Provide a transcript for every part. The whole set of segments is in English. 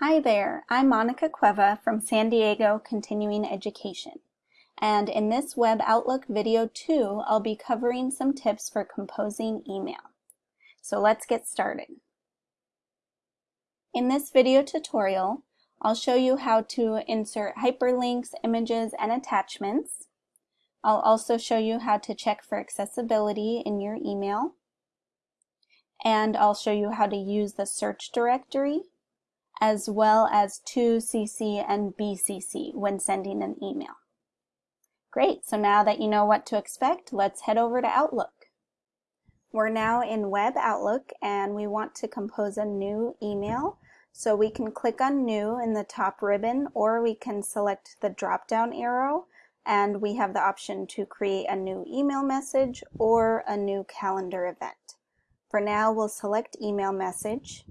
Hi there, I'm Monica Cueva from San Diego Continuing Education. And in this Web Outlook video 2, I'll be covering some tips for composing email. So let's get started. In this video tutorial, I'll show you how to insert hyperlinks, images, and attachments. I'll also show you how to check for accessibility in your email. And I'll show you how to use the search directory as well as to CC and BCC when sending an email. Great, so now that you know what to expect, let's head over to Outlook. We're now in Web Outlook and we want to compose a new email. So we can click on New in the top ribbon or we can select the drop-down arrow and we have the option to create a new email message or a new calendar event. For now, we'll select email message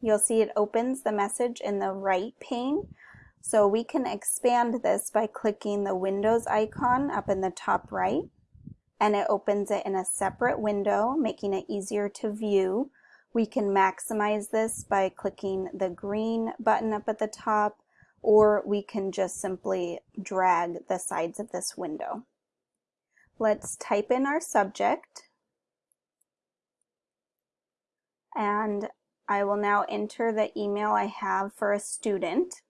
You'll see it opens the message in the right pane. So we can expand this by clicking the Windows icon up in the top right and it opens it in a separate window, making it easier to view. We can maximize this by clicking the green button up at the top, or we can just simply drag the sides of this window. Let's type in our subject. And I will now enter the email I have for a student.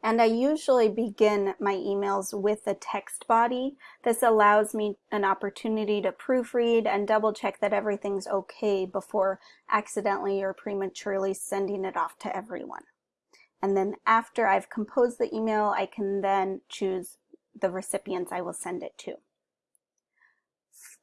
And I usually begin my emails with a text body. This allows me an opportunity to proofread and double check that everything's okay before accidentally or prematurely sending it off to everyone. And then after I've composed the email, I can then choose the recipients I will send it to.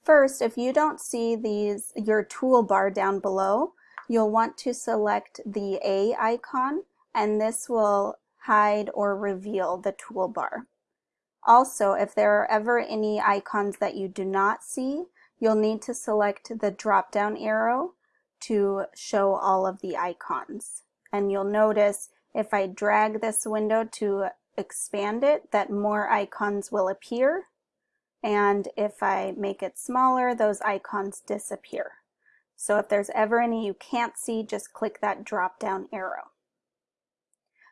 First, if you don't see these your toolbar down below, you'll want to select the A icon and this will hide or reveal the toolbar. Also, if there are ever any icons that you do not see, you'll need to select the drop-down arrow to show all of the icons. And you'll notice if I drag this window to expand it, that more icons will appear. And if I make it smaller, those icons disappear. So if there's ever any you can't see, just click that drop down arrow.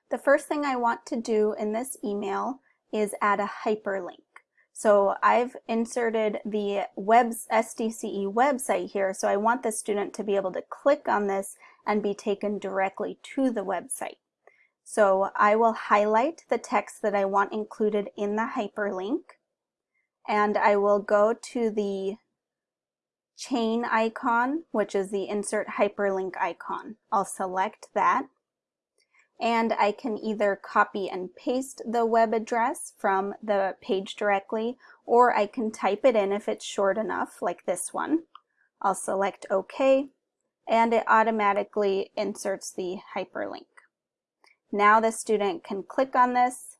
The first thing I want to do in this email is add a hyperlink. So I've inserted the web's SDCE website here, so I want the student to be able to click on this and be taken directly to the website. So I will highlight the text that I want included in the hyperlink, and I will go to the chain icon, which is the insert hyperlink icon. I'll select that and I can either copy and paste the web address from the page directly or I can type it in if it's short enough like this one. I'll select OK and it automatically inserts the hyperlink. Now the student can click on this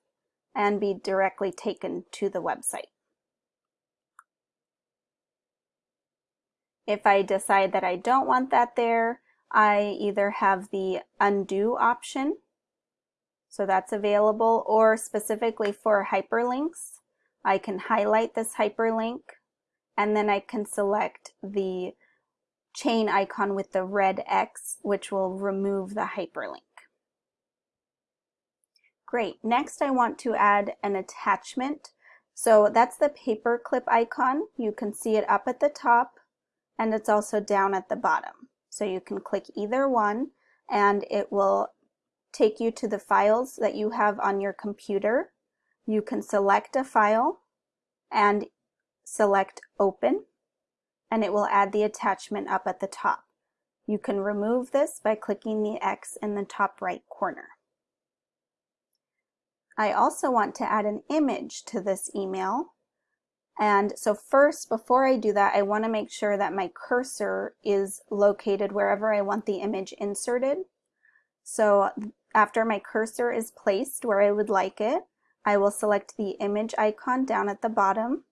and be directly taken to the website. If I decide that I don't want that there, I either have the undo option, so that's available, or specifically for hyperlinks, I can highlight this hyperlink and then I can select the chain icon with the red X, which will remove the hyperlink. Great, next I want to add an attachment. So that's the paperclip icon. You can see it up at the top and it's also down at the bottom. So you can click either one and it will take you to the files that you have on your computer. You can select a file and select open and it will add the attachment up at the top. You can remove this by clicking the X in the top right corner. I also want to add an image to this email and so first, before I do that, I want to make sure that my cursor is located wherever I want the image inserted. So after my cursor is placed where I would like it, I will select the image icon down at the bottom.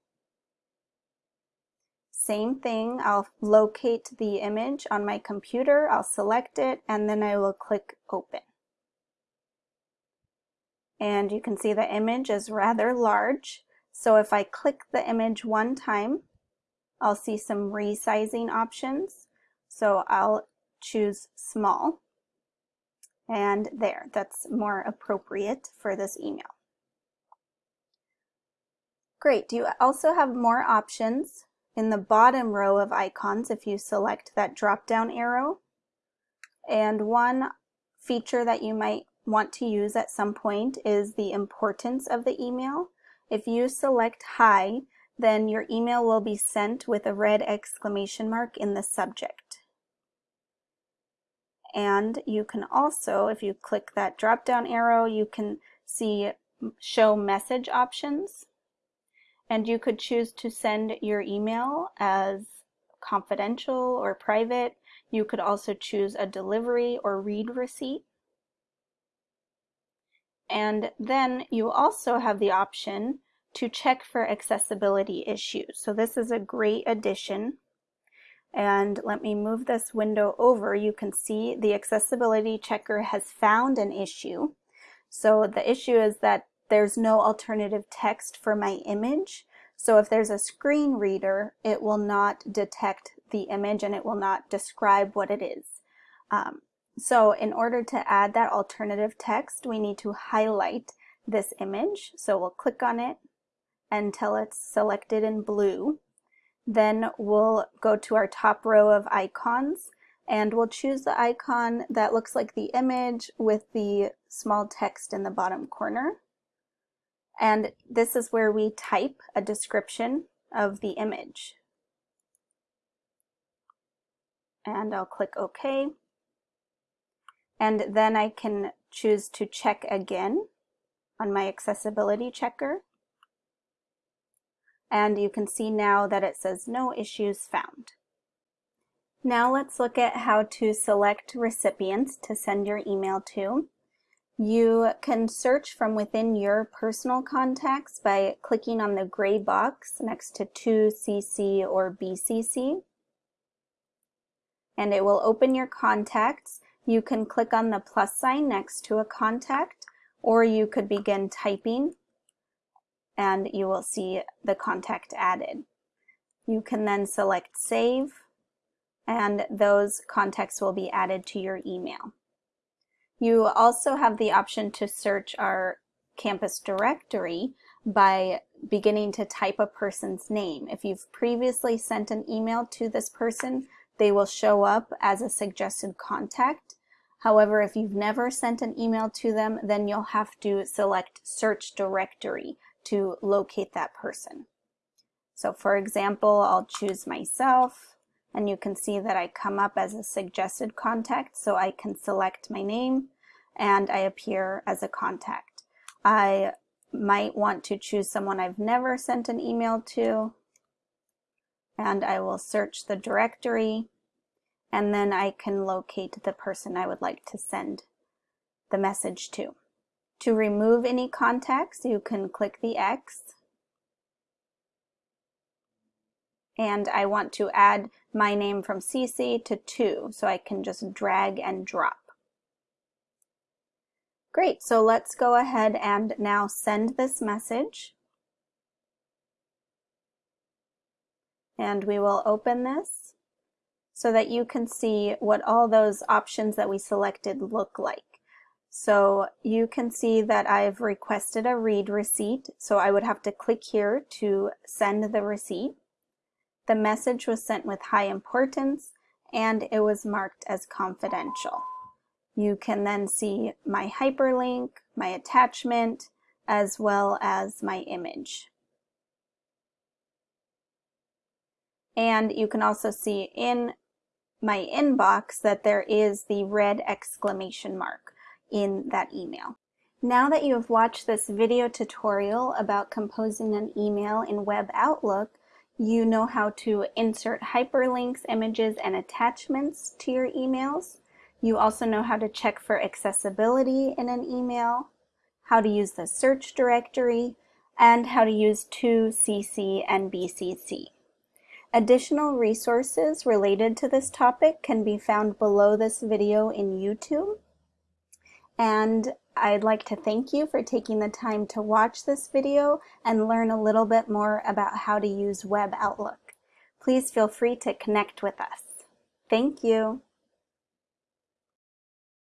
Same thing, I'll locate the image on my computer, I'll select it, and then I will click open. And you can see the image is rather large. So if I click the image one time, I'll see some resizing options. So I'll choose small. And there, that's more appropriate for this email. Great, you also have more options in the bottom row of icons if you select that drop-down arrow. And one feature that you might want to use at some point is the importance of the email. If you select high, then your email will be sent with a red exclamation mark in the subject. And you can also, if you click that drop down arrow, you can see show message options. And you could choose to send your email as confidential or private. You could also choose a delivery or read receipt. And then you also have the option to check for accessibility issues. So this is a great addition. And let me move this window over. You can see the accessibility checker has found an issue. So the issue is that there's no alternative text for my image. So if there's a screen reader, it will not detect the image and it will not describe what it is. Um, so in order to add that alternative text, we need to highlight this image. So we'll click on it until it's selected in blue. Then we'll go to our top row of icons and we'll choose the icon that looks like the image with the small text in the bottom corner. And this is where we type a description of the image. And I'll click OK. And then I can choose to check again on my accessibility checker. And you can see now that it says no issues found. Now let's look at how to select recipients to send your email to. You can search from within your personal contacts by clicking on the gray box next to 2CC or BCC. And it will open your contacts you can click on the plus sign next to a contact or you could begin typing and you will see the contact added. You can then select save and those contacts will be added to your email. You also have the option to search our campus directory by beginning to type a person's name. If you've previously sent an email to this person, they will show up as a suggested contact. However, if you've never sent an email to them, then you'll have to select search directory to locate that person. So for example, I'll choose myself and you can see that I come up as a suggested contact so I can select my name and I appear as a contact. I might want to choose someone I've never sent an email to and I will search the directory and then I can locate the person I would like to send the message to. To remove any contacts, you can click the X. And I want to add my name from CC to 2, so I can just drag and drop. Great, so let's go ahead and now send this message. And we will open this so that you can see what all those options that we selected look like. So you can see that I've requested a read receipt, so I would have to click here to send the receipt. The message was sent with high importance and it was marked as confidential. You can then see my hyperlink, my attachment, as well as my image. And you can also see in my inbox that there is the red exclamation mark in that email. Now that you have watched this video tutorial about composing an email in Web Outlook, you know how to insert hyperlinks, images, and attachments to your emails. You also know how to check for accessibility in an email, how to use the search directory, and how to use 2CC and BCC. Additional resources related to this topic can be found below this video in YouTube. And I'd like to thank you for taking the time to watch this video and learn a little bit more about how to use Web Outlook. Please feel free to connect with us. Thank you.